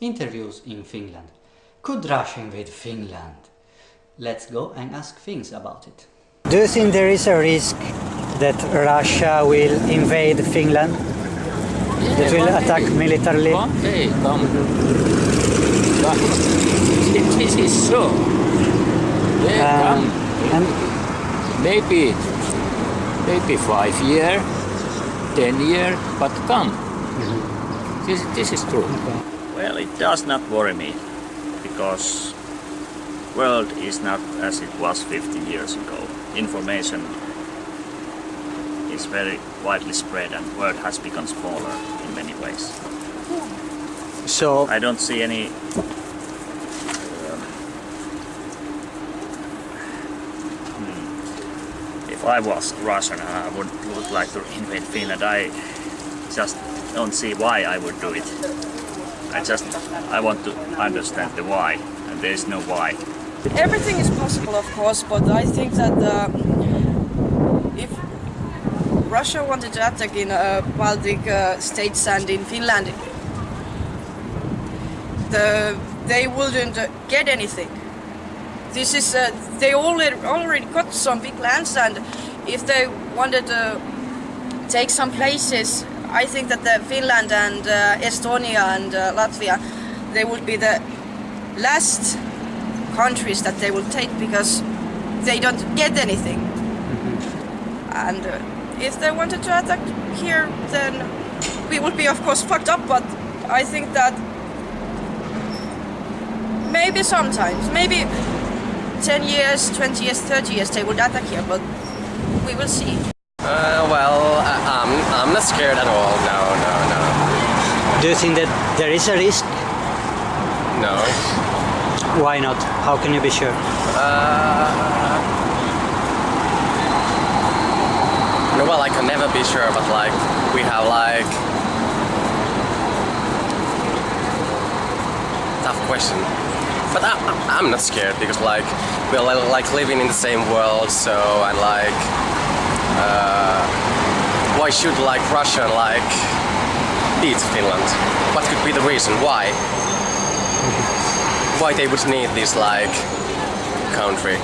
Interviews in Finland. Could Russia invade Finland? Let's go and ask things about it. Do you think there is a risk that Russia will invade Finland? That will attack militarily? One day come. come. This is so. They Um, come. and Maybe, maybe five year, ten year, but come. This, this is true. Well, it does not worry me because world is not as it was 50 years ago. Information is very widely spread and world has become smaller in many ways. so I don't see any um, hmm. if I was Russian and I would, would like to invade Finland, I just don't see why I would do it. I just I want to understand the why, and there is no why. Everything is possible, of course, but I think that uh, if Russia wanted to attack in uh, Baltic uh, states and in Finland, the, they wouldn't get anything. This is uh, they already already got some big lands, and if they wanted to take some places, I think that the Finland and uh, Estonia and uh, Latvia, they would be the last countries that they will take because they don't get anything. And uh, if they wanted to attack here, then we would be of course fucked up. But I think that maybe sometimes, maybe 10 years, 20 years, 30 years, they would attack here. But we will see. Uh, well, I, I'm, not scared at all. No, no, no. do you think that there is a risk? No. Why not? How can you be sure? Uh, well, I can never be sure, but like, we have like... Tough question. But I- I'm not scared because like, we're like living in the same world, so and like... Uh, why should like Russia like beat Finland? What could be the reason? Why? Why they would need this like country?